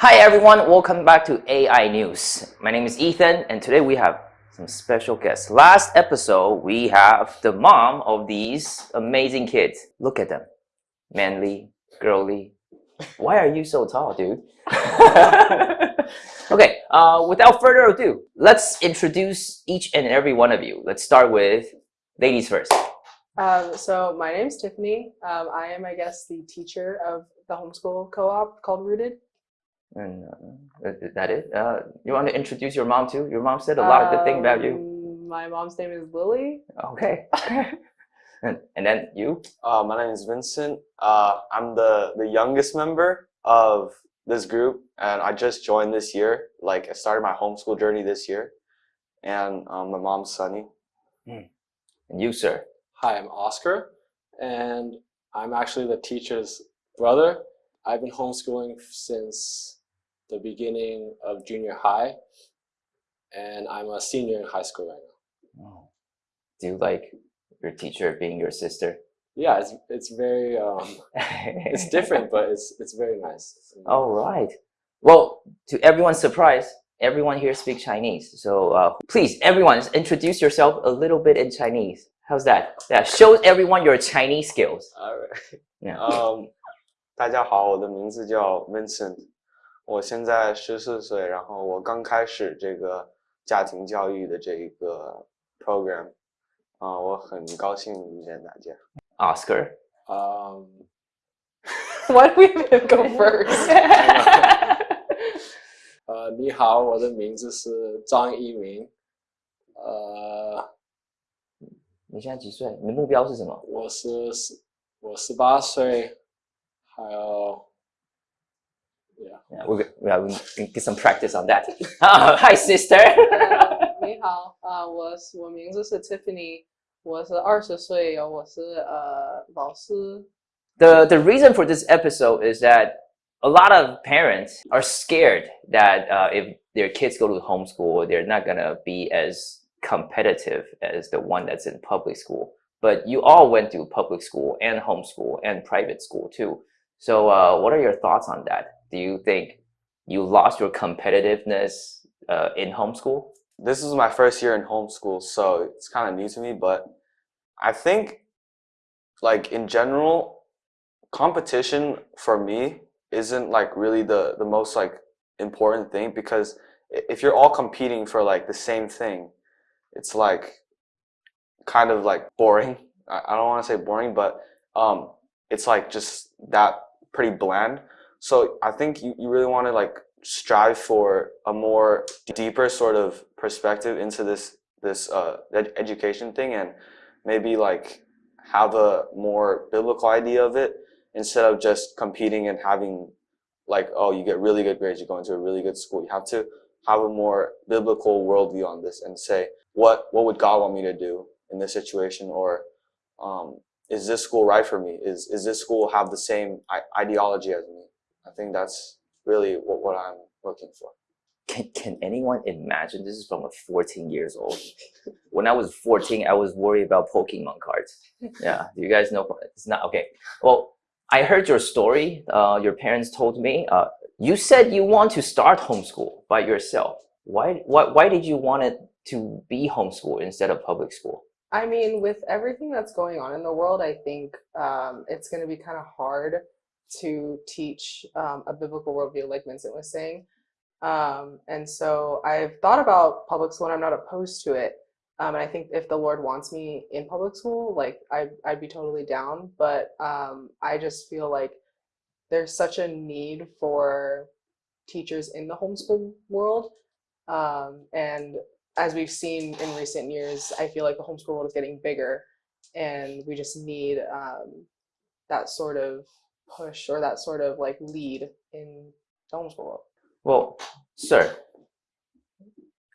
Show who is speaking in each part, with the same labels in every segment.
Speaker 1: Hi everyone, welcome back to AI News. My name is Ethan and today we have some special guests. Last episode, we have the mom of these amazing kids. Look at them. Manly, girly. Why are you so tall, dude? okay, uh, without further ado, let's introduce each and every one of you. Let's start with ladies first.
Speaker 2: Um, so my name is Tiffany. Um, I am, I guess, the teacher of the homeschool co-op called Rooted.
Speaker 1: And uh, is that it? Uh, you want to introduce your mom too? Your mom said a lot of good things about you.
Speaker 2: Um, My mom's name is Lily.
Speaker 1: Okay. and, and then you?
Speaker 3: Uh, my name is Vincent. Uh, I'm the, the youngest member of this group, and I just joined this year. Like, I started my homeschool journey this year, and um, my mom's Sunny.
Speaker 1: And you, sir?
Speaker 4: Hi, I'm Oscar, and I'm actually the teacher's brother. I've been homeschooling since the beginning of junior high, and I'm a senior in high school right now.
Speaker 1: Oh. Do you like your teacher being your sister?
Speaker 4: Yeah, it's it's very um, it's different, but it's it's very nice.
Speaker 1: All right. Well, to everyone's surprise, everyone here speaks Chinese. So uh, please, everyone, introduce yourself a little bit in Chinese. How's that? Yeah, show everyone your Chinese skills.
Speaker 3: Alright.
Speaker 1: Yeah.
Speaker 3: Um, 大家好，我的名字叫 Vincent， 我现在十四岁，然后我刚开始这个家庭教育的这一个 program，啊、我很高兴遇见大家。
Speaker 1: Oscar.
Speaker 4: Um,
Speaker 2: Why do we have him go first?
Speaker 4: 呃，你好，我的名字是张一鸣，呃，
Speaker 1: 你现在几岁？你的目标是什么？
Speaker 4: 我是十我十八岁，还有 ，yeah。
Speaker 1: Yeah, we yeah, we can get some practice on that. hi, sister.
Speaker 2: 你好，啊、我是我名字是 Tiffany，我是二十岁，我是呃老师。
Speaker 1: the the reason for this episode is that a lot of parents are scared that uh, if their kids go to homeschool, they're not gonna be as competitive as the one that's in public school. But you all went to public school and homeschool and private school too. So, uh, what are your thoughts on that? Do you think you lost your competitiveness uh, in homeschool?
Speaker 3: this is my first year in homeschool, so it's kind of new to me, but I think like in general, competition for me isn't like really the the most like important thing because if you're all competing for like the same thing, it's like kind of like boring. I, I don't want to say boring, but um it's like just that pretty bland. So I think you, you really want to like strive for a more deeper sort of perspective into this this uh, ed- education thing and maybe like have a more biblical idea of it instead of just competing and having like oh you get really good grades you go into a really good school. You have to have a more biblical worldview on this and say what what would god want me to do in this situation? Or um, is this school right for me? Is is this school have the same ideology as me i think that's really what, what i'm looking for.
Speaker 1: Can, can anyone imagine this is from a 14 years old. When i was 14 i was worried about pokemon cards. Yeah do you guys know it's not okay. Well i heard your story uh, your parents told me uh, you said you want to start homeschool by yourself. Why, why why did you want it to be homeschool instead of public school?
Speaker 2: I mean, with everything that's going on in the world, I think um, it's going to be kind of hard to teach um, a biblical worldview, like Vincent was saying. Um, and so I've thought about public school, and I'm not opposed to it. Um, and I think if the Lord wants me in public school, like I, I'd be totally down. But um, I just feel like there's such a need for teachers in the homeschool world. Um, and as we've seen in recent years, I feel like the homeschool world is getting bigger, and we just need um, that sort of push or that sort of like lead in homeschool world.
Speaker 1: well sir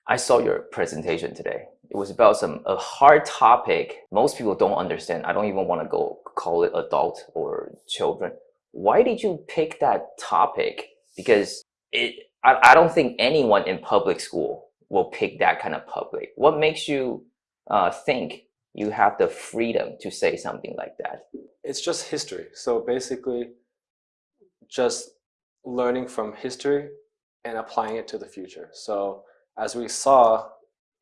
Speaker 1: i saw your presentation today. It was about some a hard topic most people don't understand. I don't even want to go call it adult or children. Why did you pick that topic? Because it I, I don't think anyone in public school will pick that kind of public. What makes you uh, think you have the freedom to say something like that
Speaker 4: it's just history. So basically, just learning from history and applying it to the future. So as we saw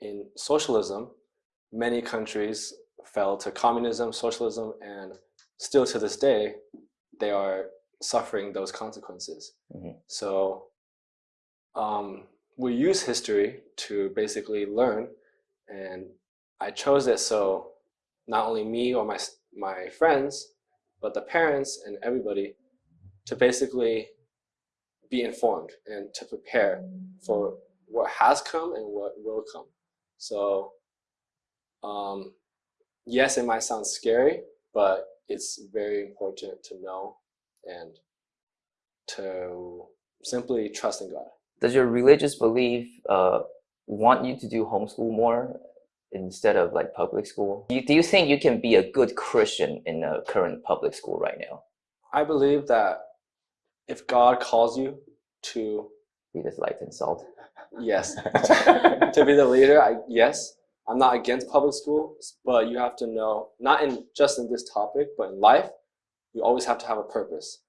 Speaker 4: in socialism, many countries fell to communism, socialism, and still to this day, they are suffering those consequences.
Speaker 1: Mhm.
Speaker 4: So um, we use history to basically learn, and I chose it so not only me or my my friends, but the parents and everybody to basically be informed and to prepare for what has come and what will come. So, um, yes, it might sound scary, but it's very important to know and to simply trust in God.
Speaker 1: Does your religious belief uh, want you to do homeschool more instead of like public school? Do you, do you think you can be a good Christian in a current public school right now?
Speaker 4: I believe that if God calls you to,
Speaker 1: Be this light and salt.
Speaker 4: yes, to be the leader, I, yes, I'm not against public schools, but you have to know, not in just in this topic, but in life, you always have to have a purpose.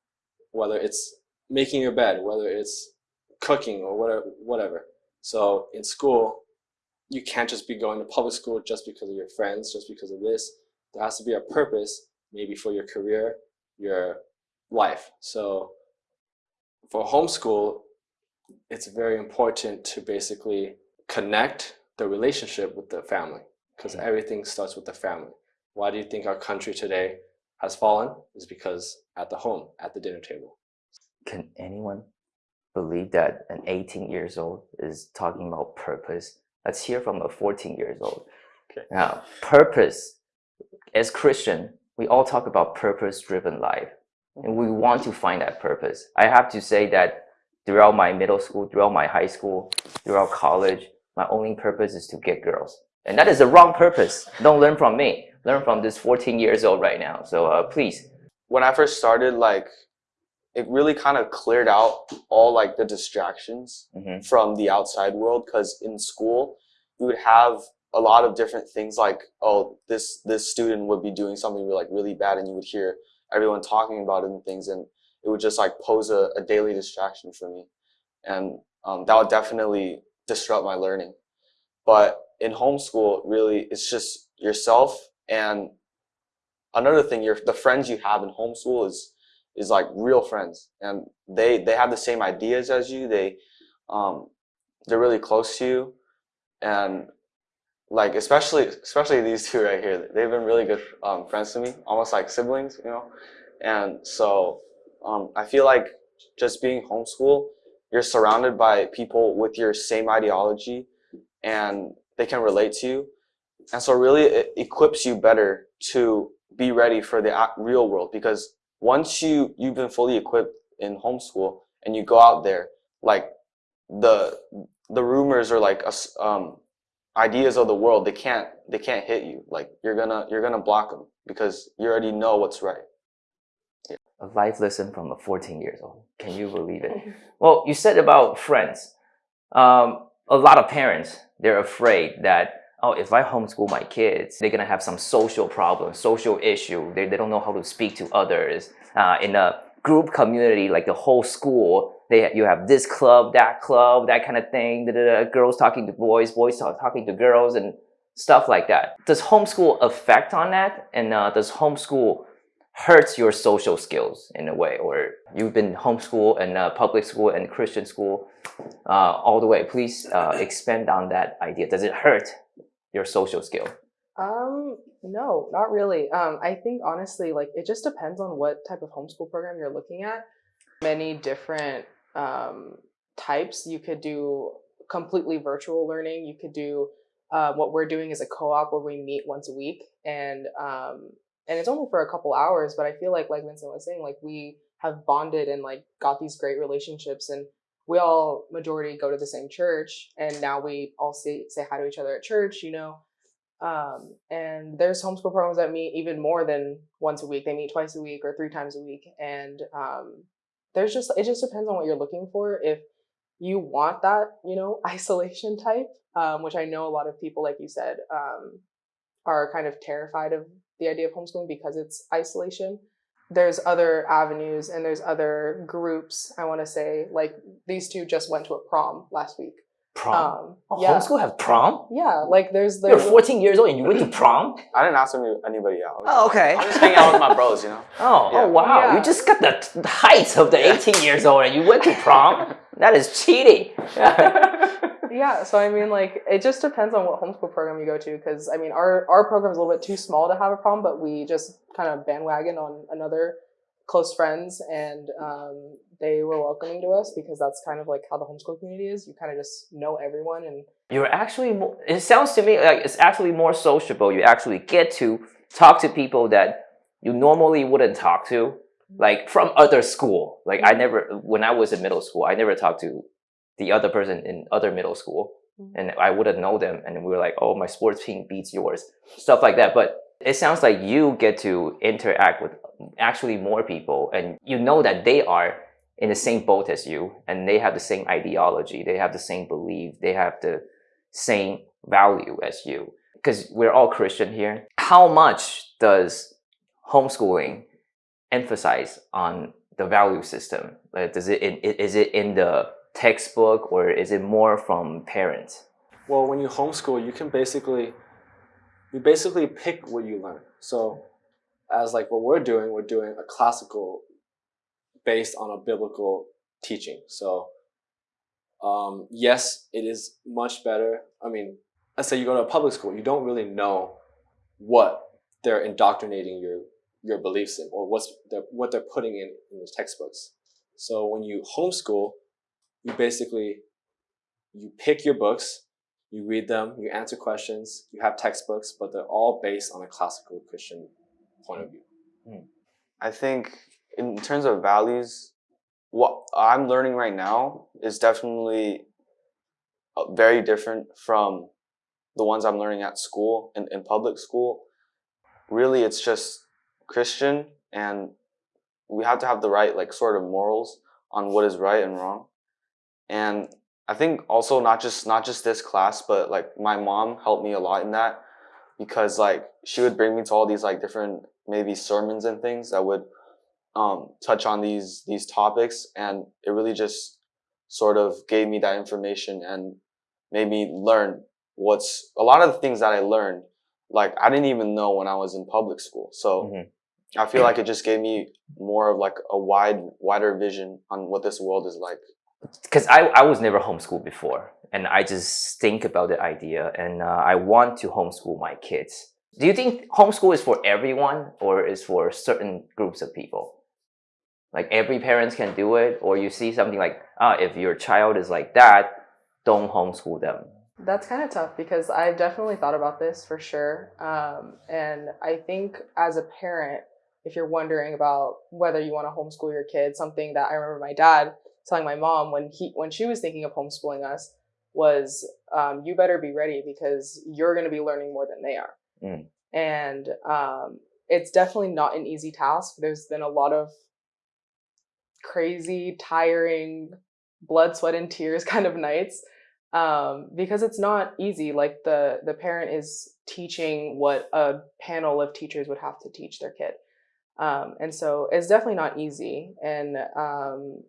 Speaker 4: Whether it's making your bed, whether it's cooking or whatever, whatever. So in school, you can't just be going to public school just because of your friends, just because of this. There has to be a purpose, maybe for your career, your life. So for homeschool, it's very important to basically connect the relationship with the family because mm-hmm. everything starts with the family. Why do you think our country today has fallen? Is because at the home, at the dinner table.
Speaker 1: Can anyone believe that an 18 years old is talking about purpose? Let's hear from a 14 years old.
Speaker 3: Okay.
Speaker 1: Now, purpose. As Christian, we all talk about purpose-driven life, and we want to find that purpose. I have to say that throughout my middle school, throughout my high school, throughout college, my only purpose is to get girls, and that is the wrong purpose. Don't learn from me. Learn from this 14 years old right now. So uh, please,
Speaker 3: when I first started, like it really kind of cleared out all like the distractions
Speaker 1: Mhm.
Speaker 3: from the outside world because in school you would have a lot of different things like oh this this student would be doing something like really bad and you would hear everyone talking about it and things and it would just like pose a, a daily distraction for me and um, that would definitely disrupt my learning but in homeschool really it's just yourself and another thing your the friends you have in homeschool is is like real friends and they they have the same ideas as you they um they're really close to you and like especially especially these two right here they've been really good um, friends to me almost like siblings you know and so um, i feel like just being homeschool you're surrounded by people with your same ideology and they can relate to you and so really it equips you better to be ready for the real world because once you you've been fully equipped in homeschool and you go out there like the the rumors or like us- um ideas of the world they can't they can't hit you like you're gonna you're gonna block them because you already know what's right
Speaker 1: a life lesson from a 14 years old. Can you believe it? Well, you said about friends. Um, a lot of parents, they're afraid that, oh, if I homeschool my kids, they're to have some social problem, social issue. They, they don't know how to speak to others. Uh, in a group community, like the whole school, they, you have this club, that club, that kind of thing. da, da, da, Girls talking to boys, boys talk, talking to girls, and stuff like that. Does homeschool affect on that? And uh, does homeschool hurts your social skills in a way or you've been homeschool and uh, public school and christian school uh, all the way please uh, expand on that idea does it hurt your social skill
Speaker 2: Um, no, not really. Um, I think honestly, like it just depends on what type of homeschool program you're looking at. Many different um, types. You could do completely virtual learning. You could do uh, what we're doing is a co-op where we meet once a week, and um, and it's only for a couple hours. But I feel like, like Vincent was saying, like we have bonded and like got these great relationships, and we all majority go to the same church, and now we all say say hi to each other at church. You know, um, and there's homeschool programs that meet even more than once a week. They meet twice a week or three times a week. And um, there's just, it just depends on what you're looking for. If you want that, you know, isolation type, um, which I know a lot of people, like you said, um, are kind of terrified of the idea of homeschooling because it's isolation. There's other avenues and there's other groups. I want to say like these two just went to a prom last week.
Speaker 1: Prom.
Speaker 2: Um,
Speaker 1: oh,
Speaker 2: yeah,
Speaker 1: Homeschool have prom?
Speaker 2: yeah. Like there's
Speaker 1: You're 14 years old and you went to prom?
Speaker 3: I didn't ask anybody out.
Speaker 1: Oh, okay.
Speaker 3: I'm just hanging out with my bros, you know.
Speaker 1: Oh,
Speaker 3: Yeah.
Speaker 1: oh wow.
Speaker 2: Yeah.
Speaker 1: You just got the t- height of the 18 years old and you went to prom? that is cheating.
Speaker 2: yeah. So I mean, like it just depends on what homeschool program you go to. Because I mean, our our program is a little bit too small to have a problem, but we just kind of bandwagon on another close friends and um, they were welcoming to us because that's kind of like how the homeschool community is you kind of just know everyone and
Speaker 1: You're actually more, it sounds to me like it's actually more sociable. You actually get to talk to people that you normally wouldn't talk to, like from other school. Like I never, when I was in middle school, I never talked to the other person in other middle school.
Speaker 2: Mhm.
Speaker 1: And I wouldn't know them. And we were like, oh, my sports team beats yours, stuff like that. But it sounds like you get to interact with actually more people and you know that they are in the same boat as you and they have the same ideology they have the same belief they have the same value as you because we're all christian here how much does homeschooling emphasize on the value system like does it is it in the textbook or is it more from parents
Speaker 4: Well, when you homeschool, you can basically you basically pick what you learn. So, as like what we're doing, we're doing a classical based on a biblical teaching. So, um, yes, it is much better. I mean, let's say you go to a public school, you don't really know what they're indoctrinating your your beliefs in, or what's they're, what they're putting in in the textbooks. So when you homeschool, you basically you pick your books, you read them, you answer questions, you have textbooks, but they're all based on a classical Christian point of view.
Speaker 3: I think in terms of values, what I'm learning right now is definitely uh, very different from the ones I'm learning at school and in public school. Really, it's just Christian, and we have to have the right like sort of morals on what is right and wrong. And I think also not just not just this class, but like my mom helped me a lot in that because like she would bring me to all these like different maybe sermons and things that would um, touch on these these topics, and it really just sort of gave me that information and made me learn what's a lot of the things that I learned. Like I didn't even know when I was in public school, so
Speaker 1: Mhm.
Speaker 3: I feel like it just gave me more of like a wide wider vision on what this world is like.
Speaker 1: Because I, I was never homeschooled before and i just think about the idea and uh, i want to homeschool my kids do you think homeschool is for everyone or is for certain groups of people like every parents can do it or you see something like ah if your child is like that don't homeschool them
Speaker 2: That's kind of tough because I've definitely thought about this for sure. Um, and I think as a parent, if you're wondering about whether you want to homeschool your kid, something that I remember my dad telling my mom when he when she was thinking of homeschooling us was, um, "You better be ready because you're going to be learning more than they are."
Speaker 1: Mm.
Speaker 2: And um, it's definitely not an easy task. There's been a lot of crazy, tiring, blood, sweat, and tears kind of nights um, because it's not easy. Like the the parent is teaching what a panel of teachers would have to teach their kid, um, and so it's definitely not easy. And um,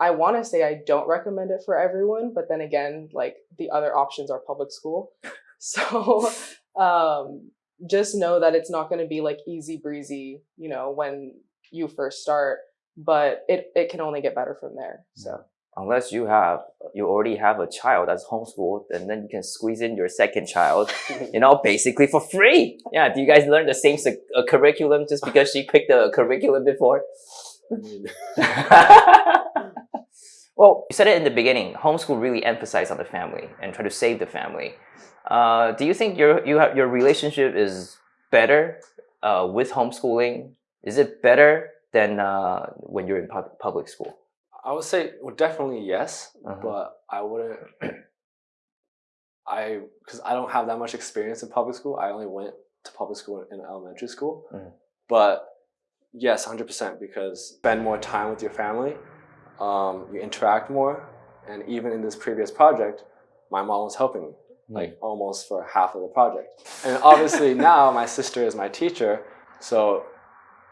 Speaker 2: I want to say I don't recommend it for everyone, but then again, like the other options are public school, so um, just know that it's not going to be like easy breezy, you know, when you first start. But it, it can only get better from there. So
Speaker 1: unless you have you already have a child that's homeschooled and then you can squeeze in your second child you know basically for free yeah do you guys learn the same uh, curriculum just because she picked the curriculum before
Speaker 4: I mean,
Speaker 1: well, you said it in the beginning. Homeschool really emphasized on the family and try to save the family. Uh, do you think your you have your relationship is better uh, with homeschooling? Is it better than uh, when you're in pub- public school?
Speaker 4: I would say well, definitely yes,
Speaker 1: Uh-huh.
Speaker 4: but I wouldn't. I because I don't have that much experience in public school. I only went to public school in elementary school,
Speaker 1: Mhm.
Speaker 4: but yes, hundred percent because spend more time with your family, um, you interact more, and even in this previous project, my mom was helping me like almost for half of the project. And obviously now my sister is my teacher, so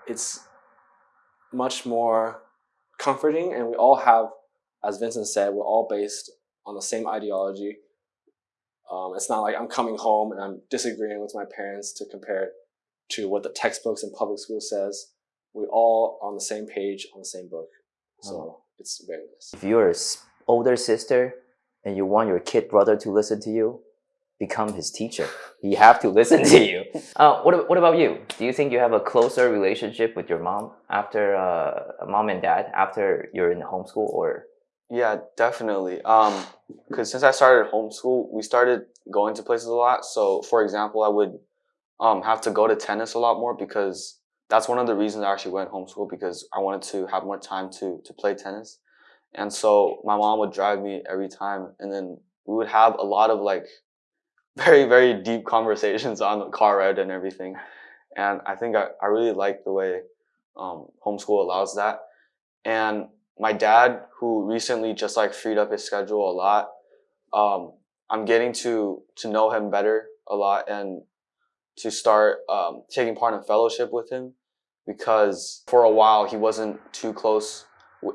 Speaker 4: it's much more comforting, and we all have, as Vincent said, we're all based on the same ideology. Um, it's not like I'm coming home and I'm disagreeing with my parents to compare it to what the textbooks in public school says. We all on the same page on the same book, so it's very nice.
Speaker 1: If you're an older sister and you want your kid brother to listen to you, become his teacher. He have to listen to you. Uh, what, what about you? Do you think you have a closer relationship with your mom after uh, mom and dad after you're in homeschool or?
Speaker 3: Yeah, definitely. Um, because since I started homeschool, we started going to places a lot. So, for example, I would um have to go to tennis a lot more because that's one of the reasons I actually went homeschool because I wanted to have more time to to play tennis. And so my mom would drive me every time, and then we would have a lot of like very very deep conversations on the car ride and everything. And I think I, I really like the way um, homeschool allows that. And my dad, who recently just like freed up his schedule a lot, um, I'm getting to to know him better a lot and to start um, taking part in fellowship with him because for a while he wasn't too close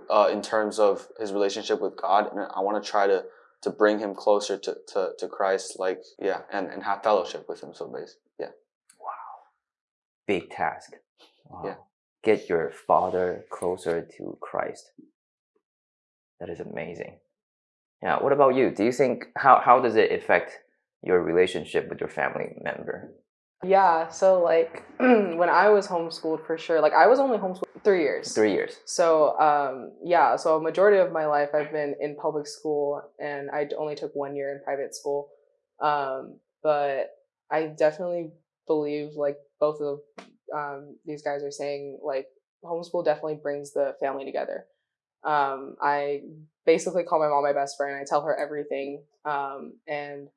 Speaker 3: uh, in terms of his relationship with God, and I want to try to to bring him closer to, to, to Christ, like yeah, and, and have fellowship with him. So basically, yeah.
Speaker 1: Wow, big task. Wow.
Speaker 3: Yeah.
Speaker 1: Get your father closer to Christ. That is amazing. Yeah. What about you? Do you think how how does it affect your relationship with your family member?
Speaker 2: Yeah, so like when I was homeschooled for sure, like I was only homeschooled three years.
Speaker 1: Three years.
Speaker 2: So um, yeah, so a majority of my life I've been in public school, and I only took one year in private school. Um, but I definitely believe, like both of um, these guys are saying, like homeschool definitely brings the family together. Um, I basically call my mom my best friend. I tell her everything, um, and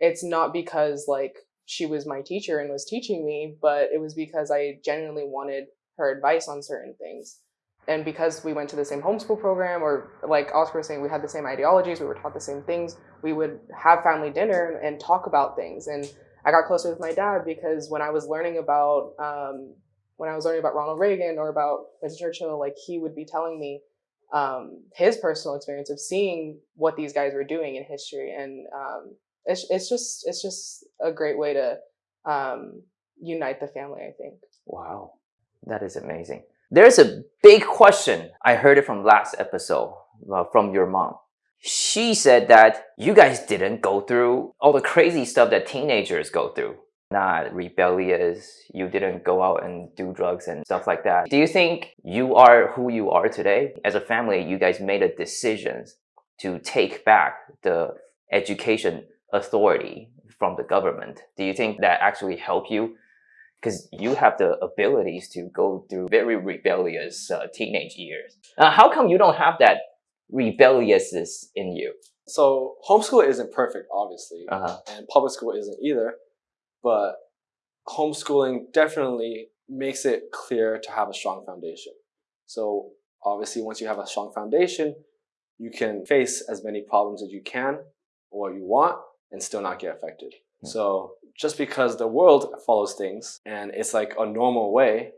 Speaker 2: it's not because like she was my teacher and was teaching me, but it was because I genuinely wanted her advice on certain things. And because we went to the same homeschool program, or like Oscar was saying, we had the same ideologies, we were taught the same things, we would have family dinner and talk about things. And I got closer with my dad because when I was learning about, um, when I was learning about Ronald Reagan or about Winston Churchill, like he would be telling me um, his personal experience of seeing what these guys were doing in history. And um, it's, it's just, it's just a great way to um, unite the family, I think.
Speaker 1: Wow, that is amazing. There's a big question. I heard it from last episode uh, from your mom. She said that you guys didn't go through all the crazy stuff that teenagers go through. Not rebellious, you didn't go out and do drugs and stuff like that. Do you think you are who you are today? As a family, you guys made a decision to take back the education authority from the government. Do you think that actually help you because you have the abilities to go through very rebellious uh, teenage years. Uh, how come you don't have that rebelliousness in you?
Speaker 4: So homeschool isn't perfect, obviously,
Speaker 1: Uh-huh.
Speaker 4: and public school isn't either. But homeschooling definitely makes it clear to have a strong foundation. So obviously, once you have a strong foundation, you can face as many problems as you can or you want and still not get affected.
Speaker 1: Hmm.
Speaker 4: So just because the world follows things and it's like a normal way,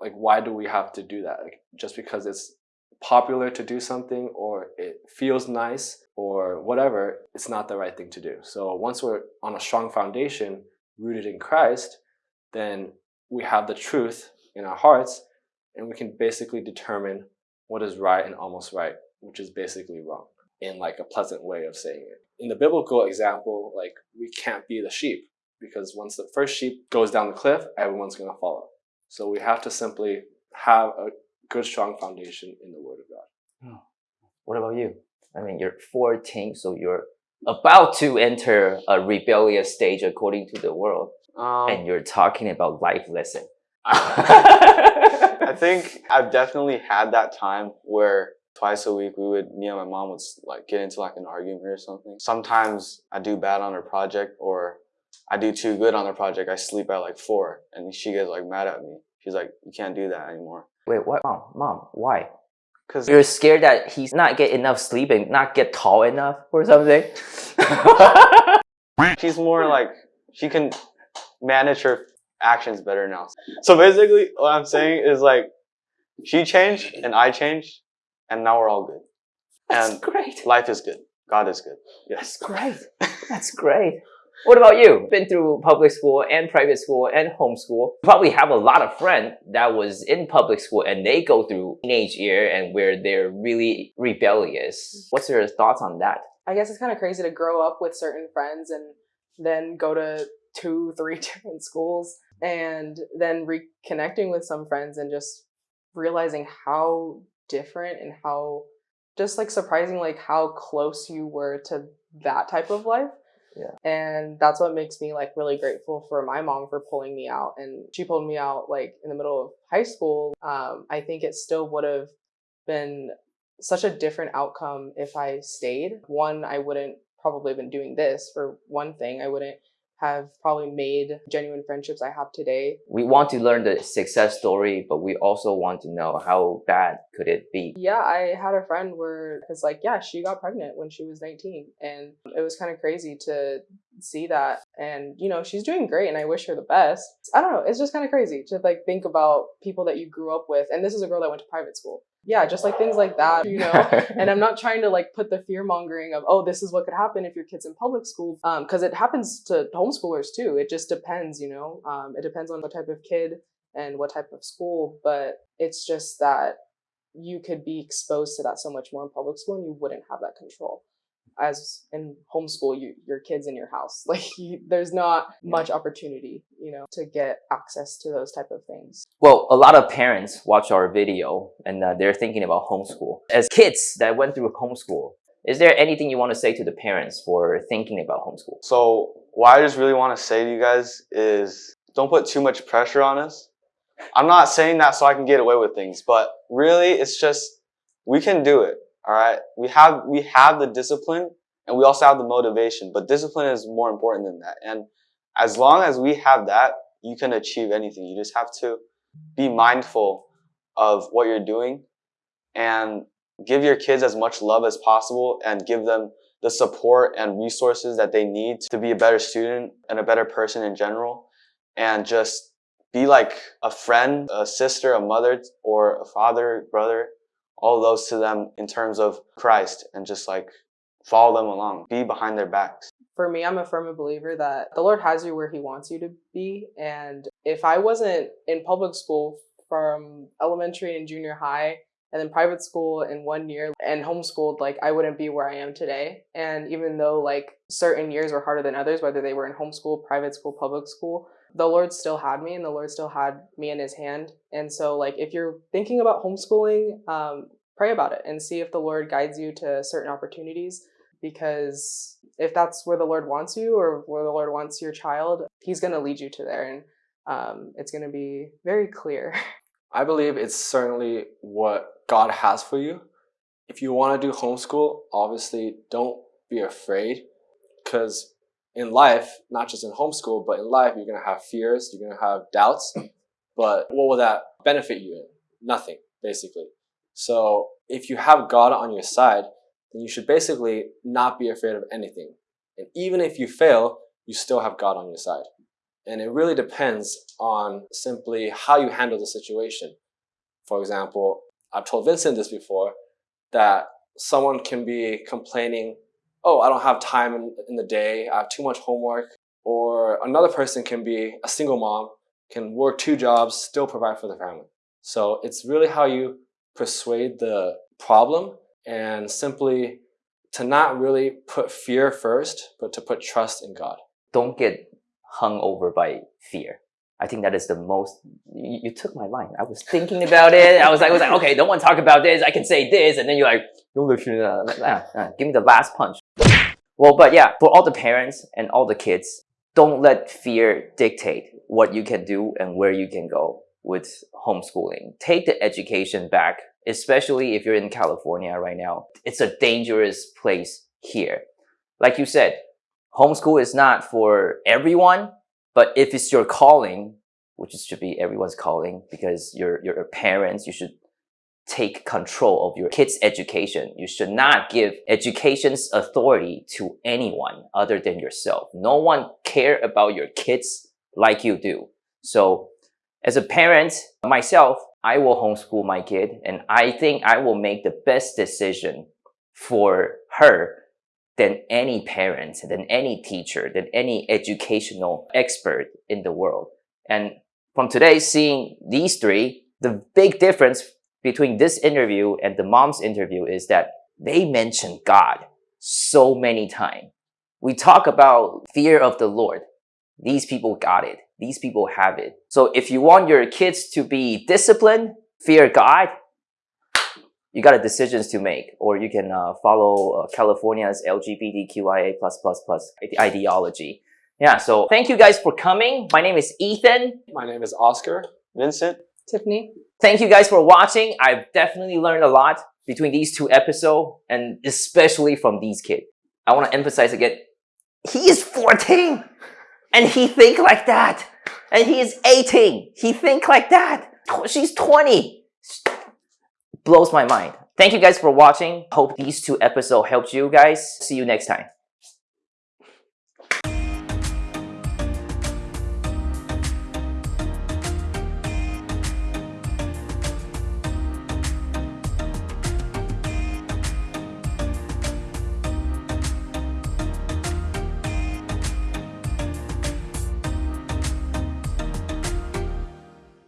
Speaker 4: like why do we have to do that? Like just because it's popular to do something or it feels nice or whatever, it's not the right thing to do. So once we're on a strong foundation rooted in Christ, then we have the truth in our hearts and we can basically determine what is right and almost right, which is basically wrong in like a pleasant way of saying it. In the biblical example, like we can't be the sheep because once the first sheep goes down the cliff, everyone's going to follow. So we have to simply have a good, strong foundation in the Word of God.
Speaker 1: What about you? I mean, you're 14, so you're about to enter a rebellious stage according to the world,
Speaker 3: Um,
Speaker 1: and you're talking about life lesson.
Speaker 3: I think I've definitely had that time where twice a week we would me and my mom would like get into like an argument or something. Sometimes I do bad on her project or I do too good on her project. I sleep at like four and she gets like mad at me. She's like, you can't do that anymore.
Speaker 1: Wait, what? Mom, mom, why?
Speaker 3: Cause
Speaker 1: You're scared that he's not get enough sleep and not get tall enough or something?
Speaker 3: she's more like she can manage her actions better now. So basically, what I'm saying is like she changed and I changed, and now we're all good.
Speaker 1: That's
Speaker 3: And
Speaker 1: great.
Speaker 3: life is good. God is good. Yes.
Speaker 1: That's
Speaker 3: Yes.
Speaker 1: great. That's great. What about you? Been through public school and private school and homeschool. Probably have a lot of friends that was in public school and they go through teenage year and where they're really rebellious. What's your thoughts on that?
Speaker 2: I guess it's kind of crazy to grow up with certain friends and then go to two, three different schools and then reconnecting with some friends and just realizing how different and how just like surprising like how close you were to that type of life.
Speaker 1: Yeah.
Speaker 2: And that's what makes me like really grateful for my mom for pulling me out. And she pulled me out like in the middle of high school. Um, I think it still would have been such a different outcome if I stayed. One, I wouldn't probably have been doing this for one thing. I wouldn't have probably made genuine friendships I have today.
Speaker 1: We want to learn the success story, but we also want to know how bad could it be.
Speaker 2: Yeah, I had a friend where it's like, yeah, she got pregnant when she was 19. And it was kind of crazy to see that. And, you know, she's doing great and I wish her the best. I don't know. It's just kind of crazy to like think about people that you grew up with. And this is a girl that went to private school. Yeah, just like things like that, you know. and I'm not trying to like put the fear mongering of oh this is what could happen if your kid's in public school because it happens to homeschoolers too. It just depends, you know. Um, it depends on what type of kid and what type of school, but it's just that you could be exposed to that so much more in public school and you wouldn't have that control as in homeschool you your kids in your house like you, there's not much opportunity you know to get access to those type of things
Speaker 1: Well, a lot of parents watch our video and uh, they're thinking about homeschool. As kids that went through homeschool, is there anything you want to say to the parents for thinking about homeschool?
Speaker 3: So what I just really want to say to you guys is don't put too much pressure on us. I'm not saying that so I can get away with things, but really it's just we can do it. All right. We have we have the discipline and we also have the motivation, but discipline is more important than that. And as long as we have that, you can achieve anything. You just have to be mindful of what you're doing and give your kids as much love as possible and give them the support and resources that they need to be a better student and a better person in general and just be like a friend a sister a mother or a father brother all those to them in terms of christ and just like follow them along be behind their backs
Speaker 2: for me, I'm a firm believer that the Lord has you where He wants you to be. And if I wasn't in public school from elementary and junior high, and then private school in one year and homeschooled, like I wouldn't be where I am today. And even though like certain years were harder than others, whether they were in homeschool, private school, public school, the Lord still had me and the Lord still had me in his hand. And so like if you're thinking about homeschooling, um, pray about it and see if the Lord guides you to certain opportunities because if that's where the Lord wants you or where the Lord wants your child, He's going to lead you to there, and um, it's going to be very clear.
Speaker 4: I believe it's certainly what God has for you. If you want to do homeschool, obviously don't be afraid because in life, not just in homeschool, but in life, you're going to have fears, you're going to have doubts. But what will that benefit you in? Nothing, basically. So if you have God on your side, then you should basically not be afraid of anything. And even if you fail, you still have God on your side. And it really depends on simply how you handle the situation. For example, I've told Vincent this before that someone can be complaining, oh, I don't have time in, in the day, I have too much homework. Or another person can be a single mom, can work two jobs, still provide for the family. So it's really how you persuade the problem and simply to not really put fear first, but to put trust in God.
Speaker 1: Don't get hung over by fear. I think that is the most. You, you took my line. I was thinking about it. I was like, I was like, okay, don't want to talk about this. I can say this, and then you're like, don't listen. Uh, uh, give me the last punch. Well, but yeah, for all the parents and all the kids, don't let fear dictate what you can do and where you can go with homeschooling. Take the education back, especially if you're in California right now. It's a dangerous place here. Like you said, homeschool is not for everyone, but if it's your calling, which should be everyone's calling because you're, you're parents, you should take control of your kids' education. You should not give education's authority to anyone other than yourself. No one care about your kids like you do. So as a parent, myself, I will homeschool my kid and I think I will make the best decision for her than any parent, than any teacher, than any educational expert in the world. And from today, seeing these three, the big difference between this interview and the mom's interview is that they mention God so many times. We talk about fear of the Lord. These people got it. These people have it. So if you want your kids to be disciplined, fear God, you got a decisions to make, or you can uh, follow uh, California's LGBTQIA++ ideology. Yeah, so thank you guys for coming. My name is Ethan.
Speaker 4: My name is Oscar.
Speaker 3: Vincent?
Speaker 2: Tiffany.
Speaker 1: Thank you guys for watching. I've definitely learned a lot between these two episodes, and especially from these kids. I want to emphasize again, he is 14, and he think like that. And he is 18, he think like that. She's 20 blows my mind. Thank you guys for watching. Hope these two episodes helped you guys. See you next time.